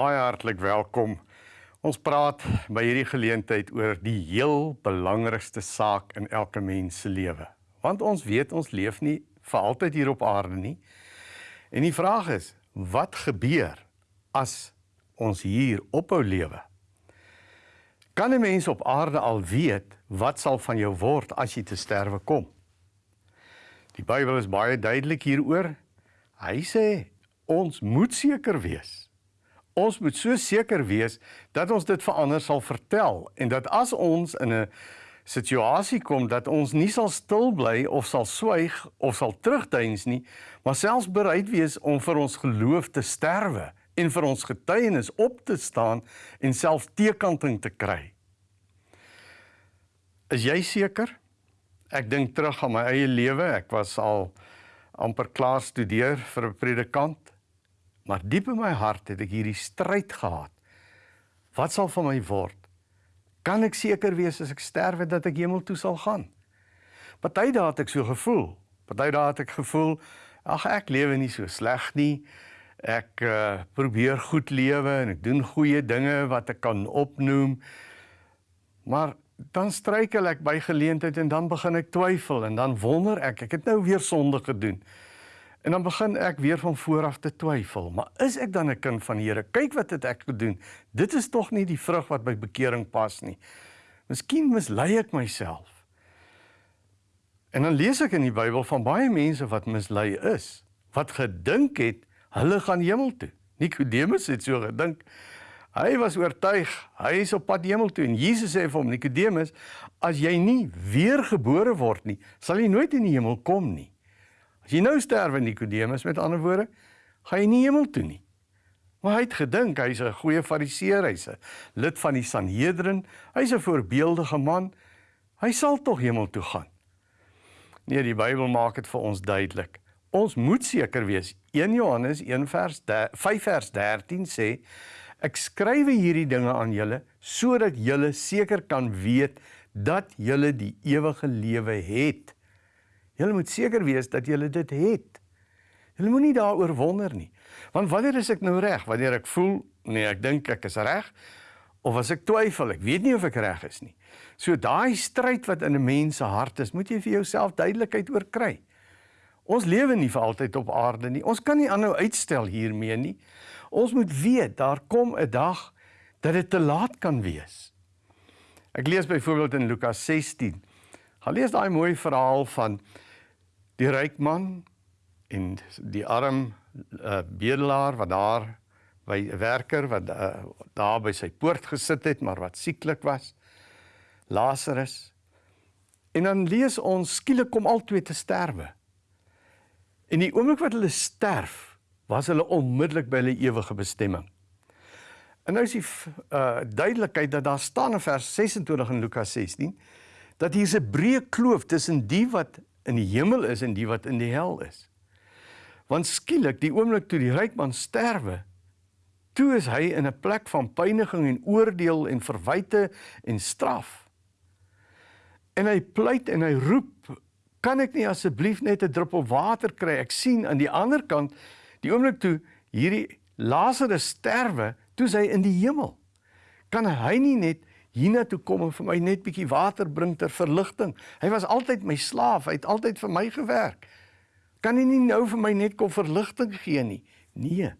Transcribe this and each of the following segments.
baie hartlik welkom. Ons praat by hierdie geleentheid oor die heel belangrikste saak in elke mens se lewe. Want ons weet ons leef nie vir altyd hier op aarde nie. En die vraag is, wat gebeur as ons hier ophou lewe? Kan 'n mens op aarde al weet wat sal van jou word as jy te sterwe kom? Die Bybel is baie duidelik hieroor. Hy sê ons moet seker wees ons moet so seker wees dat ons dit vir ander sal vertel en dat as ons in 'n situasie kom dat ons nie sal stil bly of sal swyg of sal terugdeins nie, maar selfs bereid wees om vir ons geloof te sterwe en vir ons getuienis op te staan en self teekanting te kry. Is jy seker? Ek dink terug aan my eie lewe. Ek was al amper klaar studeer vir 'n predikant Maar diep in my hart het ek hierdie stryd gehad. Wat sal van my word? Kan ek seker wees as ek sterwe dat ek hemel toe sal gaan? Party dae het ek so gevoel. Party dae het ek gevoel, ag ek lewe nie so sleg nie. Ek uh, probeer goed lewe en ek doen goeie dinge wat ek kan opnoem. Maar dan struikel ek by geleentheid en dan begin ek twyfel en dan wonder ek, ek het nou weer sonde gedoen. En dan begin ek weer van voor af te twyfel, maar is ek dan 'n kind van die Here? Kyk wat het ek gedoen. Dit is tog nie die vrug wat by bekering pas nie. Miskien mislei ek myself. En dan lees ek in die Bybel van baie mense wat mislei is, wat gedink het hulle gaan hemel toe. Nikodemus het so gedink. Hy was oortuig hy is op pad hemel toe en Jesus sê vir hom Nikodemus, as jy nie weergebore word nie, sal jy nooit in die hemel kom nie. As jy nou sterwe Nikodemus met ander woorde, gaan jy nie hemel toe nie. Maar hy het gedink hy's 'n goeie fariseer, hy's 'n lid van die Sanhedrin, hy's 'n voorbeeldige man. Hy sal tog hemel toe gaan. Nee, die Bybel maak dit vir ons duidelik. Ons moet seker wees. 1 Johannes 1 vers 5 vers 13 sê: Ek skryf hierdie dinge aan julle sodat julle seker kan weet dat julle die ewige lewe het. Julle moet seker wees dat julle dit het. Julle moenie daaroor wonder nie. Want wanneer is ek nou reg? Wanneer ek voel nee, ek dink ek is reg of as ek twyfel, ek weet nie of ek reg is nie. So daai stryd wat in 'n mens se hart is, moet jy vir jouself duidelikheid oor kry. Ons lewe nie vir altyd op aarde nie. Ons kan nie aanhou uitstel hiermee nie. Ons moet weet daar kom 'n dag dat dit te laat kan wees. Ek lees byvoorbeeld in Lukas 16. Gaan lees daai mooi verhaal van die ryk man en die arm uh, bedelaar wat daar by 'n werker wat uh, daar by sy poort gesit het maar wat sieklik was Lazarus. En dan lees ons skielik kom al twee te sterwe. En die oomblik wat hulle sterf was hulle onmiddellik by hulle ewige bestemming. En nou is die uh, duidelikheid dat daar staan in vers 26 in Lukas 16 dat hier 'n breë kloof tussen die wat in die hemel is en die wat in die hel is. Want skielik die oomblik toe die ryk man sterwe, toe is hy in 'n plek van pyniging en oordeel en verwyte en straf. En hy pleit en hy roep, kan ek nie asseblief net 'n druppel water kry? Ek sien aan die ander kant die oomblik toe hierdie Lazarus sterwe, toe hy in die hemel. Kan hy nie net hiernatoe kom en vir my net bietjie water bring ter verligting. Hy was altyd my slaaf, hy het altyd vir my gewerk. Kan hy nie nou vir my net kom verligting gee nie? Nee.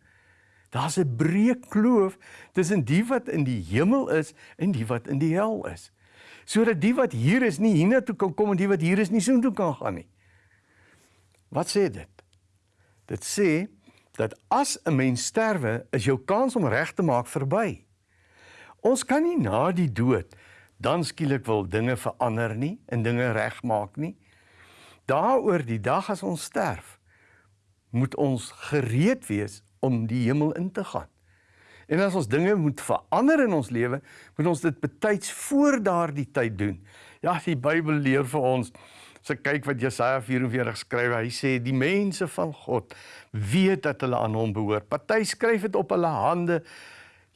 Daar's 'n breë kloof tussen die wat in die hemel is en die wat in die hel is. Sodat die wat hier is nie hiernatoe kan kom en die wat hier is nie soontoe kan gaan nie. Wat sê dit? Dit sê dat as 'n mens sterwe, is jou kans om reg te maak verby. Ons kan nie na die dood dan skielik wil dinge verander nie en dinge regmaak nie. Daaroor die dag as ons sterf, moet ons gereed wees om die hemel in te gaan. En as ons dinge moet verander in ons lewe, moet ons dit betyds voor daardie tyd doen. Ja, die Bybel leer vir ons So kyk wat Jesaja 44 skryf. Hy sê die mense van God weet dat hulle aan hom behoort. Party skryf dit op hulle hande.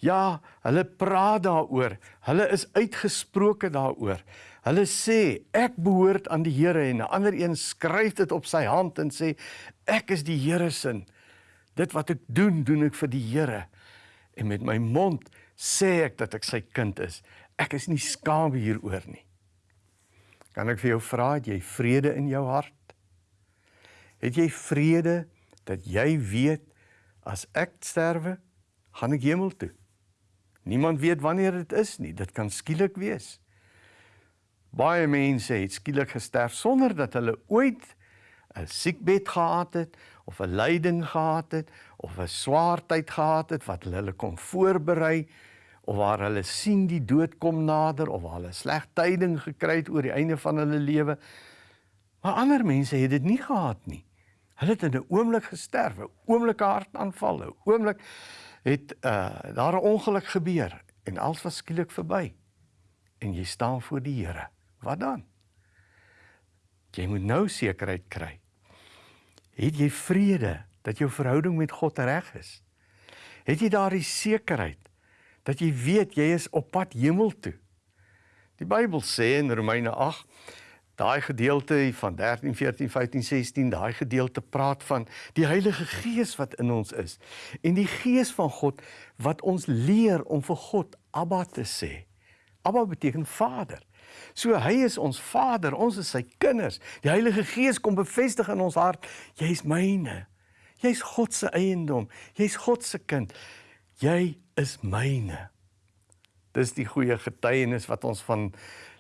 Ja, hulle praat daaroor. Hulle is uitgesproke daaroor. Hulle sê ek behoort aan die Here en 'n ander een skryf dit op sy hand en sê ek is die Here se. Dit wat ek doen, doen ek vir die Here. en met my mond sê ek dat ek sy kind is. Ek is nie skaam hieroor nie. Kan ek vir jou vra, het jy vrede in jou hart? Het jy vrede dat jy weet as ek sterwe, gaan ek hemel toe? Niemand weet wanneer dit is nie. Dit kan skielik wees. Baie mense het skielik gesterf sonder dat hulle ooit 'n siekbed gehad het of 'n lyding gehad het of 'n swaar tyd gehad het wat hulle kon voorberei of waar hulle sien die dood kom nader of waar hulle sleg tyding gekry het oor die einde van hulle lewe. Maar ander mense het dit nie gehad nie. Hulle het in 'n oomblik gesterf, 'n oomblike hartaanval, 'n oomblik het uh daar 'n ongeluk gebeur en alles was skielik verby. En jy staan voor die Here. Wat dan? Jy moet nou sekerheid kry. Het jy vrede dat jou verhouding met God reg is? Het jy daardie sekerheid dat jy weet jy is op pad hemel toe? Die Bybel sê in Romeine 8 daai gedeelte van 13 14 15 16 daai gedeelte praat van die Heilige Gees wat in ons is en die Gees van God wat ons leer om vir God Abba te sê. Abba beteken Vader. So hy is ons Vader, ons is sy kinders. Die Heilige Gees kom bevestig in ons hart, jy's myne. Jy's God se eiendom. Jy's God se kind. Jy is myne. Dis die goeie getuienis wat ons van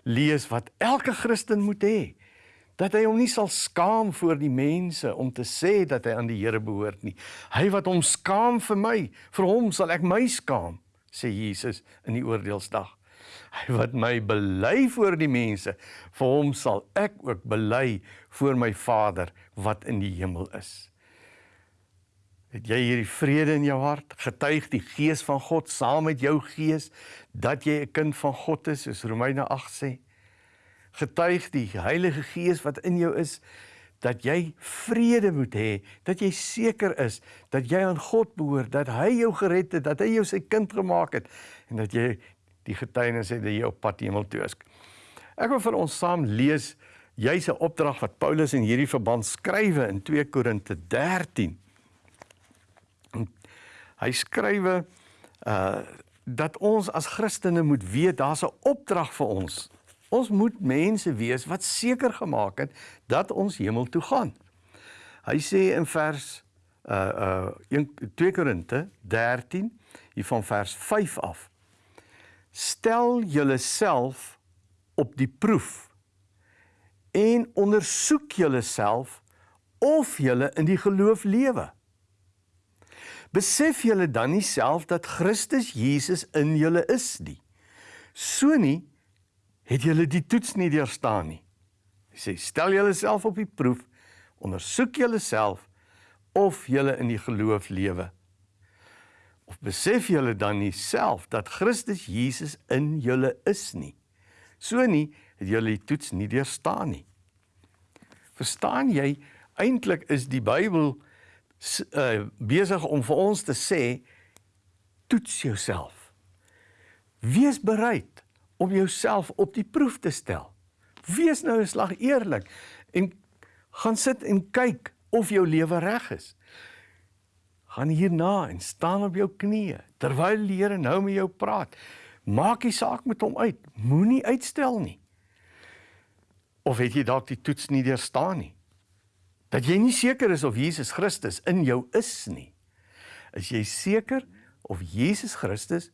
lees wat elke Christen moet hê. Dat hy hom nie sal skaam voor die mense om te sê dat hy aan die Here behoort nie. Hy wat hom skaam vir my, vir hom sal ek my skaam, sê Jesus in die oordeelsdag. Hy wat my bely voor die mense, vir hom sal ek ook bely voor my Vader wat in die hemel is. Het jy hierdie vrede in jou hart? Getuig die Gees van God saam met jou gees dat jy 'n kind van God is, soos Romeine 8 sê. Getuig die Heilige Gees wat in jou is dat jy vrede moet hê, dat jy seker is dat jy aan God behoort, dat hy jou gered het, dat hy jou sy kind gemaak het en dat jy die getuienis het dat jy op pad hemel toe is. Ek wil vir ons saam lees jy's 'n opdrag wat Paulus in hierdie verband skrywe in 2 Korinte 13. Hy skrywe uh dat ons as Christene moet weet daar's 'n opdrag vir ons. Ons moet mense wees wat seker gemaak het dat ons hemel toe gaan. Hy sê in vers uh uh 2 Korinte 13 hier van vers 5 af stel julleself op die proef en ondersoek julleself of julle in die geloof lewe. Besef julle dan nie self dat Christus Jesus in julle is nie. So nie het julle die toets nie deurstaan nie. Hy sê stel julleself op die proef, ondersoek julleself of julle in die geloof lewe. Of besef julle dan nie self dat Christus Jesus in julle is nie? So nie het julle die toets nie deurstaan nie. Verstaan jy? Eintlik is die Bybel uh, besig om vir ons te sê toets jouself. Wees bereid om jouself op die proef te stel. Wees nou 'n slag eerlik en gaan sit en kyk of jou lewe reg is gaan hierna en staan op jou knieë terwyl die Here nou met jou praat. Maak die saak met hom uit. Moenie uitstel nie. Of het jy dalk die toets nie deurstaan nie? Dat jy nie seker is of Jesus Christus in jou is nie. Is jy seker of Jesus Christus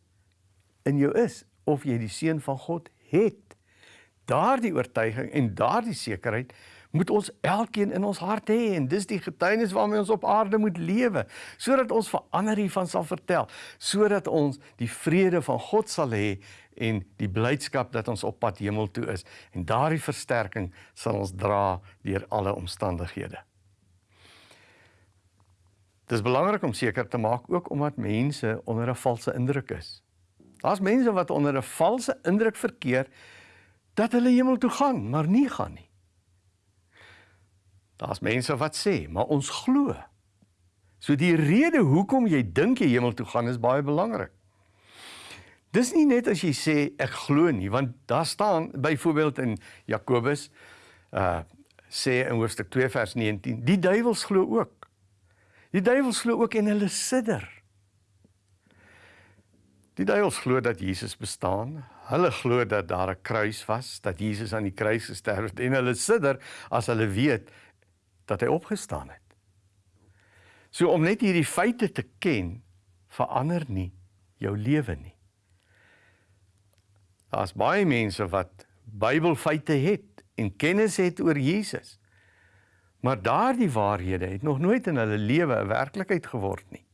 in jou is of jy die seun van God het? Daardie oortuiging en daardie sekerheid moet ons elkeen in ons hart hê en dis die getuienis waarmee ons op aarde moet lewe sodat ons vir ander hiervan sal vertel sodat ons die vrede van God sal hê en die blydskap dat ons op pad hemel toe is en daardie versterking sal ons dra deur alle omstandighede. Dis belangrik om seker te maak ook omdat mense onder 'n valse indruk is. Daar's mense wat onder 'n valse indruk verkeer dat hulle hemel toe gaan, maar nie gaan nie. Daar's mense wat sê, maar ons glo. So die rede hoekom jy dink jy hemel toe gaan is baie belangrik. Dis nie net as jy sê ek glo nie, want daar staan byvoorbeeld in Jakobus uh sê in hoofstuk 2 vers 19, die duiwels glo ook. Die duiwels glo ook en hulle sidder. Die duiwels glo dat Jesus bestaan. Hulle glo dat daar 'n kruis was, dat Jesus aan die kruis gesterf het en hulle sidder as hulle weet dat hy opgestaan het. So om net hierdie feite te ken, verander nie jou lewe nie. Daar's baie mense wat Bybelfeite het en kennis het oor Jesus. Maar daardie waarhede het nog nooit in hulle lewe 'n werklikheid geword nie.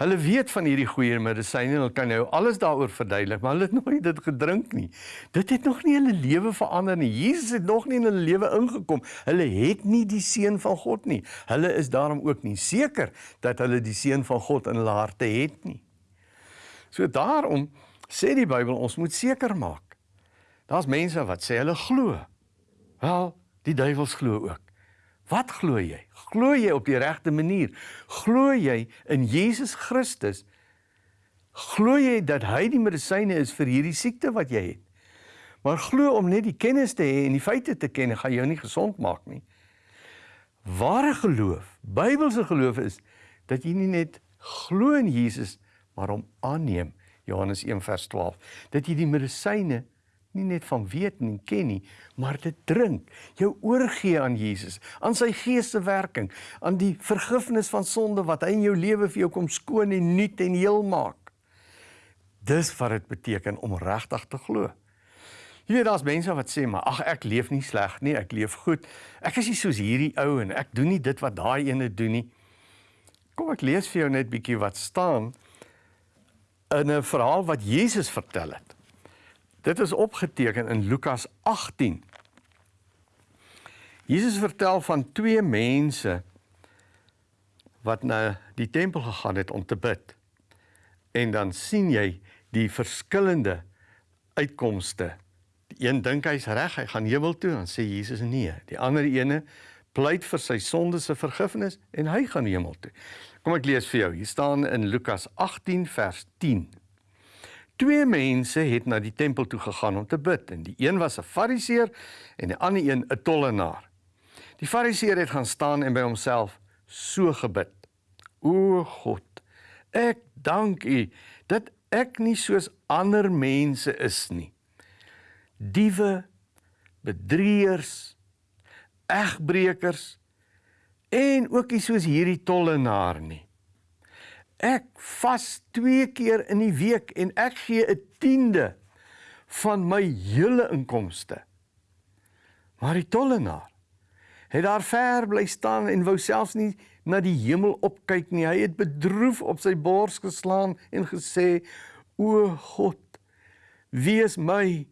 Hulle weet van hierdie goeie medisyne en hulle kan nou alles daaroor verduidelik, maar hulle het nooit dit gedrink nie. Dit het nog nie hulle lewe verander nie. Jesus het nog nie in hulle lewe ingekom. Hulle het nie die seun van God nie. Hulle is daarom ook nie seker dat hulle die seun van God in hulle harte het nie. So daarom sê die Bybel ons moet seker maak. Daar's mense wat sê hulle glo. Wel, die duiwels glo ook. Wat glo jy? Glo jy op die regte manier? Glo jy in Jesus Christus? Glo jy dat hy die medisyne is vir hierdie siekte wat jy het? Maar glo om net die kennis te hê en die feite te ken, gaan jou nie gesond maak nie. Ware geloof, Bybelse geloof is dat jy nie net glo in Jesus, maar hom aanneem. Johannes 1 vers 12. Dat jy die medisyne nie net van weet en ken nie, maar dit drink. Jou oorgee aan Jesus, aan sy gees se werking, aan die vergifnis van sonde wat hy in jou lewe vir jou kom skoon en nuut en heel maak. Dis wat dit beteken om regtig te glo. Jy weet daar's mense wat sê maar ag ek leef nie sleg nie, ek leef goed. Ek is nie soos hierdie ou en ek doen nie dit wat daai ene doen nie. Kom ek lees vir jou net bietjie wat staan in 'n verhaal wat Jesus vertel het. Dit is opgeteken in Lukas 18. Jesus vertel van twee mense wat na die tempel gegaan het om te bid. En dan sien jy die verskillende uitkomste. Die een dink hy's reg, hy gaan hemel toe, dan sê Jesus nee. Die ander ene pleit vir sy sondes se vergifnis en hy gaan hemel toe. Kom ek lees vir jou. Hier staan in Lukas 18 vers 10. Twee mense het na die tempel toe gegaan om te bid en die een was 'n fariseer en die ander een 'n tollenaar. Die fariseer het gaan staan en by homself so gebid: O God, ek dank U dat ek nie soos ander mense is nie. Diewe, bedrieërs, egbreekers en ook nie soos hierdie tollenaar nie. Ek vas 2 keer in die week en ek gee 'n tiende van my hele inkomste. Maar die tollenaar het daar ver bly staan en wou selfs nie na die hemel opkyk nie. Hy het bedroef op sy bors geslaan en gesê: "O God, wees my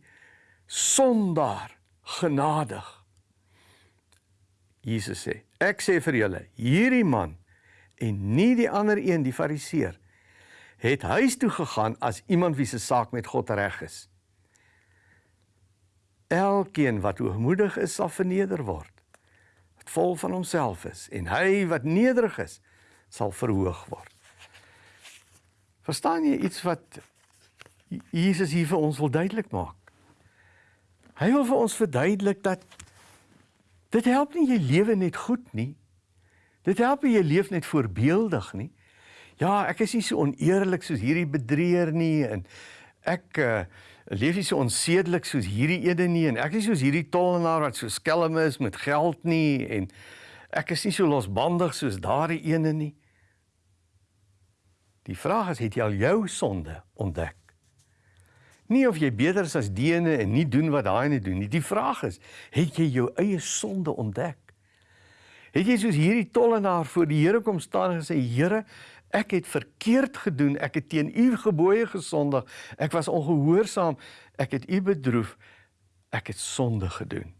sondaar genadig." Jesus sê: "Ek sê vir julle, hierdie man en nie die ander een die fariseer het huis toe gegaan as iemand wie se saak met God reg is. Elkeen wat hoogmoedig is sal verneder word. Wat vol van homself is en hy wat nederig is sal verhoog word. Verstaan jy iets wat Jesus hier vir ons wil duidelik maak? Hy wil vir ons verduidelik dat dit help nie jy lewe net goed nie. Dit help jy leef net voorbeeldig nie. Ja, ek is nie so oneerlik soos hierdie bedrieër nie en ek uh, leef nie so onsedelik soos hierdie ede nie en ek is soos hierdie tollenaar wat so skelm is met geld nie en ek is nie so losbandig soos daardie ene nie. Die vraag is, het jy al jou sonde ontdek? Nie of jy beter is as die ene en nie doen wat daai ene doen nie. Die vraag is, het jy jou eie sonde ontdek? Het jy soos hierdie tollenaar voor die Here kom staan en gesê Here, ek het verkeerd gedoen, ek het teen u gebooie gesondig, ek was ongehoorsaam, ek het u bedroef, ek het sonde gedoen.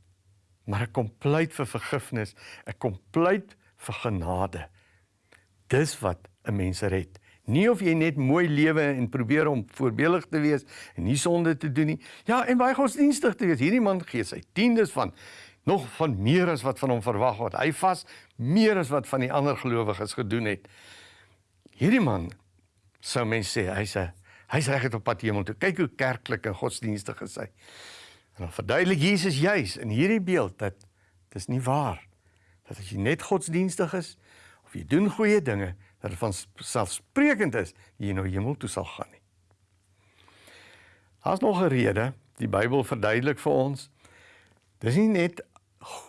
Maar ek kom pleit vir vergifnis, ek kom pleit vir genade. Dis wat 'n mens red. Nie of jy net mooi lewe en probeer om voorbeeldig te wees en nie sonde te doen nie. Ja, en baie godsdienstig te wees. Hierdie man gee sy tiendes van nog van meer as wat van hom verwag word. Hy vas meer as wat van die ander gelowiges gedoen het. Hierdie man sou mense sê hy's 'n hy's reg op pad hemel toe. Kyk hoe kerklik en godsdienstig is hy. En dan verduidelik Jesus juis in hierdie beeld dat dis nie waar dat as jy net godsdienstig is of jy doen goeie dinge dat dit van selfsprekend is jy nou hemel toe sal gaan nie. Daar's nog 'n rede, die Bybel verduidelik vir ons. Dis nie net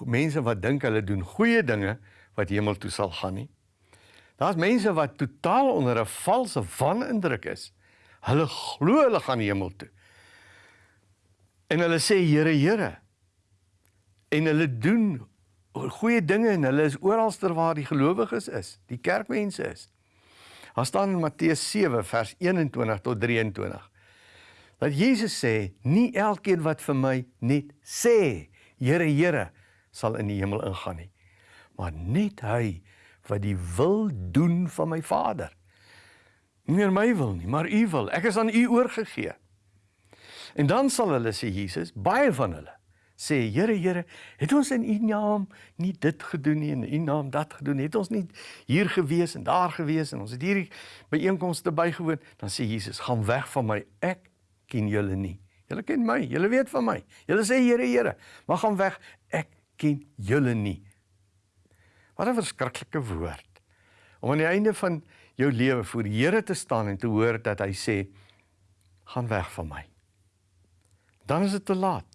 mense wat dink hulle doen goeie dinge wat hemel toe sal gaan nie. Daar's mense wat totaal onder 'n valse wanindruk is. Hulle glo hulle gaan hemel toe. En hulle sê Here, Here. En hulle doen goeie dinge en hulle is oralster waar die gelowiges is, die kerkmense is. Daar staan in Matteus 7 vers 21 tot 23 dat Jesus sê, nie elkeen wat vir my net sê, Here, Here, sal in die hemel ingaan nie, maar net hy wat die wil doen van my Vader. Nie meer my wil nie, maar u wil. Ek is aan u oorgegee. En dan sal hulle sê Jesus, baie van hulle sê Here Here, het ons in U naam nie dit gedoen nie en in U naam dat gedoen nie. Het ons nie hier gewees en daar gewees en ons het hierdie byeenkomste bygewoon, dan sê Jesus, gaan weg van my. Ek ken julle nie. Julle ken my, julle weet van my. Julle sê Here Here, maar gaan weg. Ken julle nie. Wat 'n verskriklike woord. Om aan die einde van jou lewe voor die Here te staan en te hoor dat hy sê gaan weg van my. Dan is dit te laat.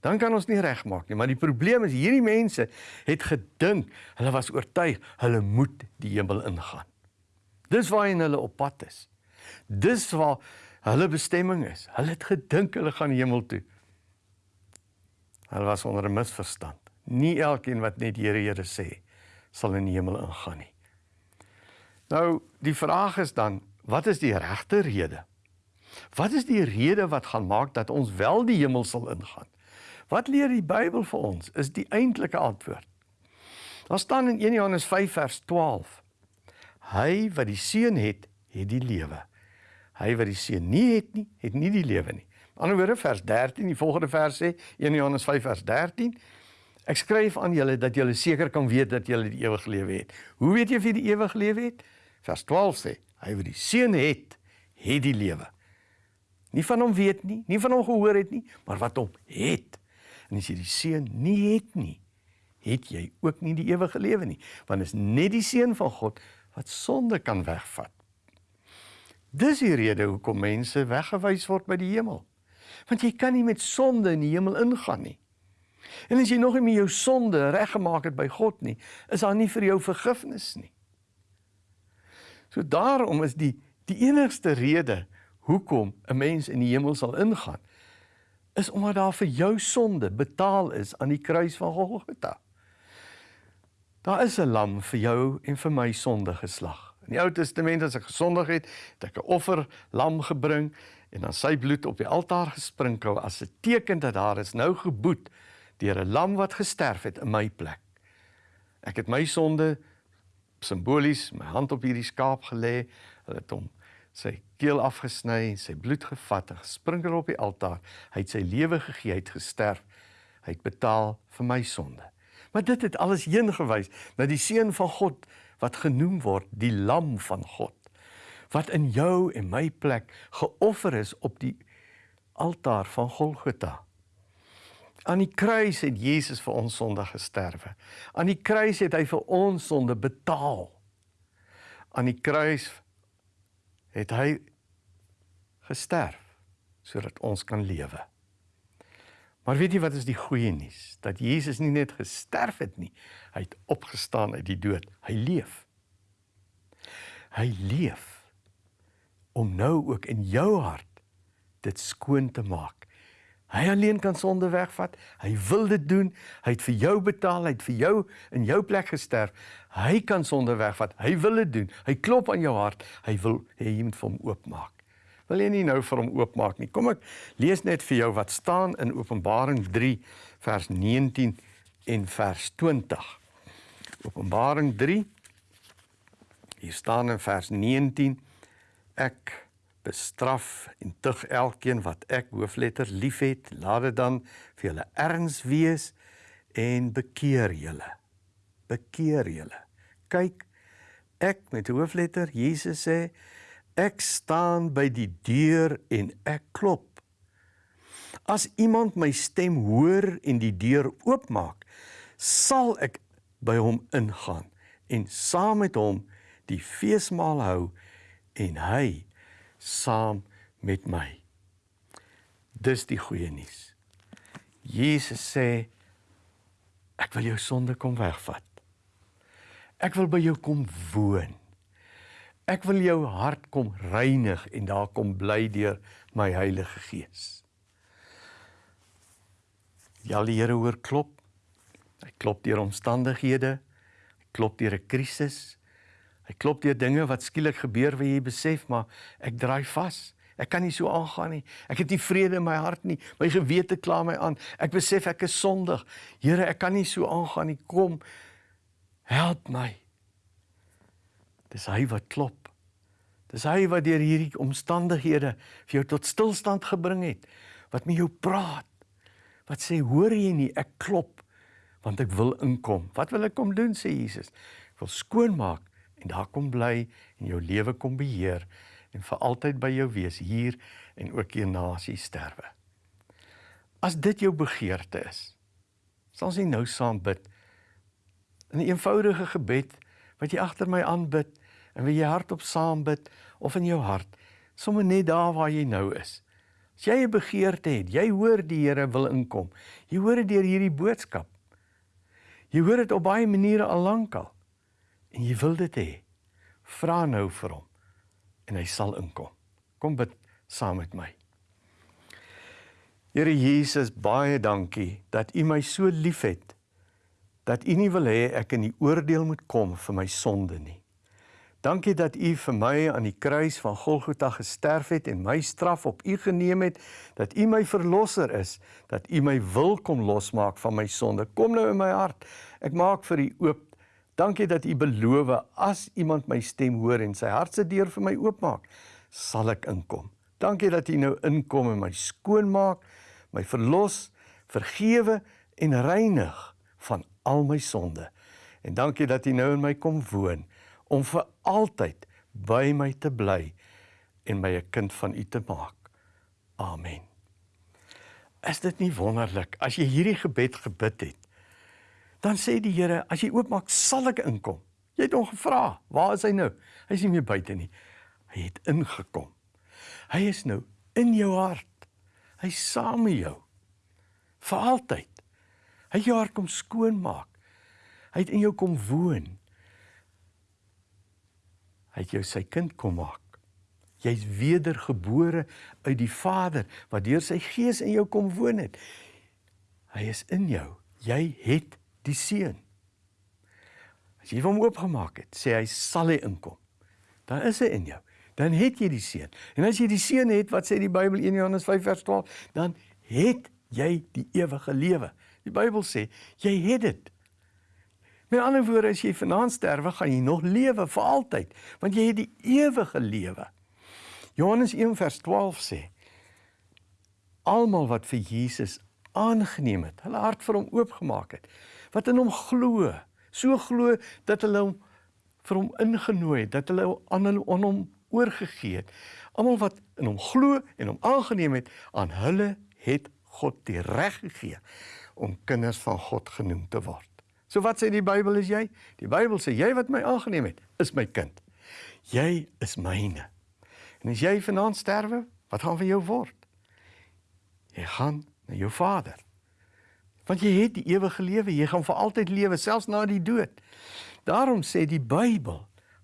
Dan kan ons nie regmaak nie, maar die probleem is hierdie mense het gedink, hulle was oortuig hulle moet die hemel ingaan. Dis waarheen hulle op pad is. Dis waar hulle bestemming is. Hulle het gedink hulle gaan hemel toe. Hulle was onder 'n misverstand. Nie elkeen wat net Here Here sê, sal in die hemel ingaan nie. Nou, die vraag is dan, wat is die regte rede? Wat is die rede wat gaan maak dat ons wel die hemel sal ingaan? Wat leer die Bybel vir ons? Is die eintlike antwoord. Daar staan in 1 Johannes 5 vers 12. Hy wat die seun het, het die lewe. Hy wat die seun nie het nie, het nie die lewe nie. Aan die ander woorde vers 13, die volgende vers sê 1 Johannes 5 vers 13 Ek skryf aan julle dat julle seker kan weet dat julle die ewige lewe het. Hoe weet jy of jy die ewige lewe het? Vers 12 sê, hy wat die seun het, het die lewe. Nie van hom weet nie, nie van hom gehoor het nie, maar wat hom het. En as jy die seun nie het nie, het jy ook nie die ewige lewe nie, want is net die seun van God wat sonde kan wegvat. Dis die rede hoekom mense weggewys word by die hemel. Want jy kan nie met sonde in die hemel ingaan nie. En as jy nog nie met jou sonde reggemaak het by God nie, is daar nie vir jou vergifnis nie. So daarom is die die enigste rede hoekom 'n mens in die hemel sal ingaan, is omdat daar vir jou sonde betaal is aan die kruis van Golgotha. Daar is 'n lam vir jou en vir my sonde geslag. In die Ou Testament as ek gesondig het, het ek 'n offer lam gebring en dan sy bloed op die altaar gesprinkel as 'n teken dat daar is nou geboet deur 'n lam wat gesterf het in my plek. Ek het my sonde simbolies my hand op hierdie skaap gelê, hulle het hom sy keel afgesny en sy bloed gevat en gesprinkel op die altaar. Hy het sy lewe gegee, hy het gesterf. Hy het betaal vir my sonde. Maar dit het alles heen gewys na die seun van God wat genoem word die lam van God wat in jou en my plek geoffer is op die altaar van Golgotha. Aan die kruis het Jesus vir ons sonde gesterwe. Aan die kruis het hy vir ons sonde betaal. Aan die kruis het hy gesterf sodat ons kan lewe. Maar weet jy wat is die goeie nuus? Dat Jesus nie net gesterf het nie, hy het opgestaan uit die dood. Hy leef. Hy leef om nou ook in jou hart dit skoon te maak Hy alleen kan sonde wegvat. Hy wil dit doen. Hy het vir jou betaal, hy het vir jou in jou plek gesterf. Hy kan sonde wegvat. Hy wil dit doen. Hy klop aan jou hart. Hy wil hê jy moet vir hom oopmaak. Wil jy nie nou vir hom oopmaak nie? Kom ek lees net vir jou wat staan in Openbaring 3 vers 19 en vers 20. Openbaring 3 Hier staan in vers 19 ek bestraf en tug elkeen wat ek hoofletter liefhet, laat dit dan vir julle erns wees en bekeer julle. Bekeer julle. Kyk, ek met hoofletter Jesus sê, ek staan by die deur en ek klop. As iemand my stem hoor en die deur oopmaak, sal ek by hom ingaan en saam met hom die feesmaal hou en hy saam met my. Dis die goeie nuus. Jesus sê ek wil jou sonde kom wegvat. Ek wil by jou kom woon. Ek wil jou hart kom reinig en daar kom bly deur my Heilige Gees. Ja, die Here hoor klop. Hy klop deur omstandighede. Hy klop deur 'n krisis. Hy klop deur dinge wat skielik gebeur waar jy besef maar ek draai vas. Ek kan nie so aangaan nie. Ek het nie vrede in my hart nie. My gewete kla my aan. Ek besef ek is sondig. Here, ek kan nie so aangaan nie. Kom. Help my. Dis hy wat klop. Dis hy wat deur hierdie omstandighede vir jou tot stilstand gebring het. Wat met jou praat. Wat sê, "Hoor jy nie, ek klop want ek wil inkom." Wat wil ek kom doen sê Jesus? Ek wil skoonmaak en daar kom bly en jou lewe kom beheer en vir altyd by jou wees hier en ook hierna as jy sterwe. As dit jou begeerte is, sal ons nou saam bid. 'n Eenvoudige gebed wat jy agter my aanbid en wie jy hardop saam bid of in jou hart, sommer net daar waar jy nou is. As jy 'n begeerte het, jy hoor die Here wil inkom. Jy hoor dit deur hierdie boodskap. Jy hoor dit op baie maniere al lankal. En jy wil dit hê. Vra nou vir hom en hy sal inkom. Kom bid saam met my. Here Jesus, baie dankie dat U my so liefhet dat U nie wil hê ek in die oordeel moet kom vir my sonde nie. Dankie dat U vir my aan die kruis van Golgotha gesterf het en my straf op U geneem het, dat U my verlosser is, dat U my wil kom losmaak van my sonde. Kom nou in my hart. Ek maak vir U oop Dankie dat U beloof as iemand my stem hoor en sy hart se deur vir my oopmaak, sal ek inkom. Dankie dat U nou inkom en my skoon maak, my verlos, vergewe en reinig van al my sonde. En dankie dat U nou in my kom woon om vir altyd by my te bly en my 'n kind van U te maak. Amen. Is dit nie wonderlik as jy hierdie gebed gebid het? Dan sê die Here, as jy oopmaak, sal ek inkom. Jy het hom gevra, waar is hy nou? Hy is nie meer buite nie. Hy het ingekom. Hy is nou in jou hart. Hy saam met jou. Vir altyd. Hy jou hart kom skoon maak. Hy het in jou kom woon. Hy het jou sy kind kom maak. Jy's wedergebore uit die Vader wat deur sy gees in jou kom woon het. Hy is in jou. Jy het die seun. As jy hom oopgemaak het, sê hy sal hy inkom. Dan is hy in jou. Dan het jy die seun. En as jy die seun het, wat sê die Bybel 1 Johannes 5 vers 12, dan het jy die ewige lewe. Die Bybel sê jy het dit. Met ander woorde, as jy vanaand sterwe, gaan jy nog lewe vir altyd, want jy het die ewige lewe. Johannes 1 vers 12 sê almal wat vir Jesus aangeneem het, hulle hart vir hom oopgemaak het, wat in hom glo, so glo dat hulle hom vir hom ingenooi het, dat hulle aan hulle aan hom oorgegee het. Almal wat in hom glo en hom aangeneem het, aan hulle het God die reg gegee om kinders van God genoem te word. So wat sê die Bybel is jy? Die Bybel sê jy wat my aangeneem het, is my kind. Jy is myne. En as jy vanaand sterwe, wat gaan van jou word? Jy gaan na jou Vader. Want jy het die ewige lewe, jy gaan vir altyd lewe selfs na die dood. Daarom sê die Bybel,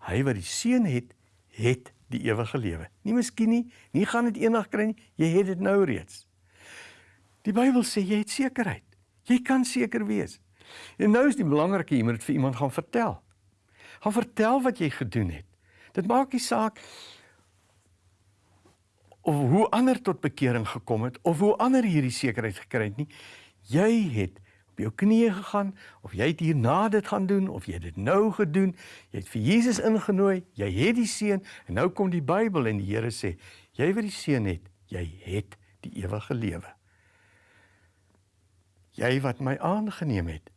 hy wat die seun het, het die ewige lewe. Nie miskien nie, nie gaan dit eendag kry nie, jy het dit nou reeds. Die Bybel sê jy het sekerheid. Jy kan seker wees. En nou is die belangrike jy moet dit vir iemand gaan vertel. Gaan vertel wat jy gedoen het. Dit maak nie saak of hoe ander tot bekering gekom het of hoe ander hierdie sekerheid gekry het nie jy het op jou knieë gegaan of jy het hierna dit gaan doen of jy het dit nou gedoen, jy het vir Jesus ingenooi, jy het die seun en nou kom die Bybel en die Here sê, jy wat die seun het, jy het die ewige lewe. Jy wat my aangeneem het,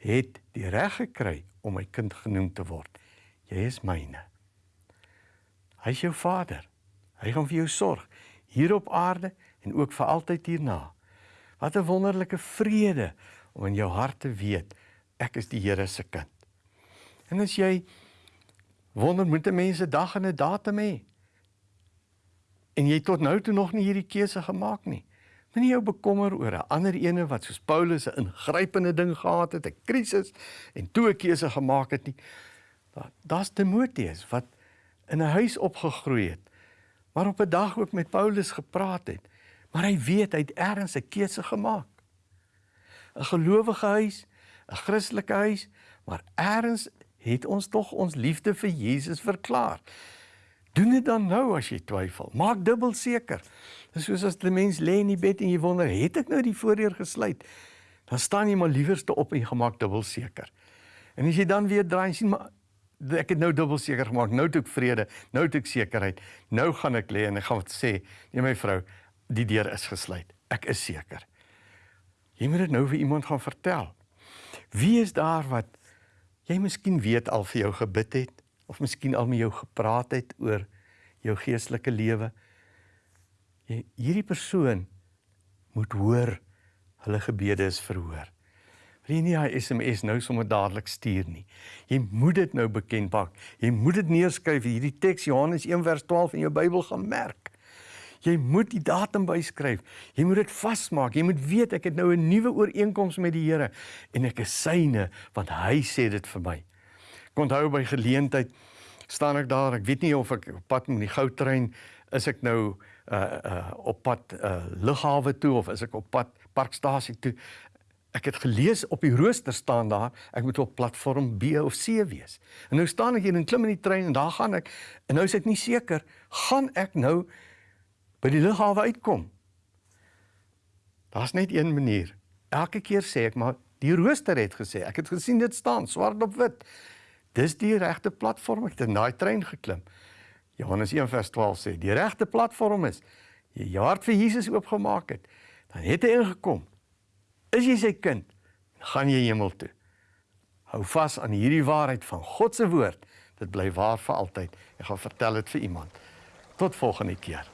het die reg gekry om my kind genoem te word. Jy is myne. Hy is jou Vader. Hy gaan vir jou sorg hier op aarde en ook vir altyd hierna. Wat 'n wonderlike vrede om in jou hart te weet ek is die Here se kind. En as jy wonder moet mense dag en 'n datum hê. En jy tot nou toe nog nie hierdie keuse gemaak nie. Moenie jou bekommer oor 'n ander ene wat soos Paulus 'n ingrypende ding gehad het, 'n krisis en toe 'n keuse gemaak het nie. Daar's Timoteus wat in 'n huis opgegroei het, maar op 'n dag ook met Paulus gepraat het, maar hy weet hy het ergens 'n keuse gemaak. 'n Gelowige huis, 'n Christelike huis, maar ergens het ons tog ons liefde vir Jesus verklaar. Doen dit dan nou as jy twyfel. Maak dubbel seker. Dis soos as 'n mens lê in die bed en jy wonder, het ek nou die voordeur gesluit? Dan staan jy maar liewerste op en jy gemaak dubbel seker. En as jy dan weer draai en sien maar ek het nou dubbel seker gemaak. Nou het ek vrede, nou het ek sekerheid. Nou gaan ek lê en ek gaan sê, nee my vrou, die deur is gesluit. Ek is seker. Jy moet dit nou vir iemand gaan vertel. Wie is daar wat jy miskien weet al vir jou gebid het of miskien al met jou gepraat het oor jou geestelike lewe? Hierdie persoon moet hoor hulle gebede is verhoor. Wil jy nie hy SMS nou sommer dadelik stuur nie. Jy moet dit nou bekend maak. Jy moet dit neerskryf hierdie teks Johannes 1 vers 12 in jou Bybel gaan merk. Jy moet die datum byskryf. Jy moet dit vasmaak. Jy moet weet ek het nou 'n nuwe ooreenkoms met die Here en ek is syne want hy sê dit vir my. Ek onthou by geleentheid staan ek daar. Ek weet nie of ek op pad met die goudtrein is ek nou uh uh op pad uh lughawe toe of is ek op pad parkstasie toe. Ek het gelees op die rooster staan daar ek moet op platform B of C wees. En nou staan ek hier en klim in die trein en daar gaan ek en nou is ek nie seker gaan ek nou by die lughawe uitkom. Daar's net een manier. Elke keer sê ek maar die rooster het gesê ek het gesien dit staan swart op wit. Dis die regte platform ek het in daai trein geklim. Johannes 1 vers 12 sê die regte platform is jy jou hart vir Jesus oopgemaak het. Dan het hy ingekom Is jy sy kind, gaan jy hemel toe. Hou vas aan hierdie waarheid van God se woord. Dit bly waar vir altyd. Ek gaan vertel dit vir iemand. Tot volgende keer.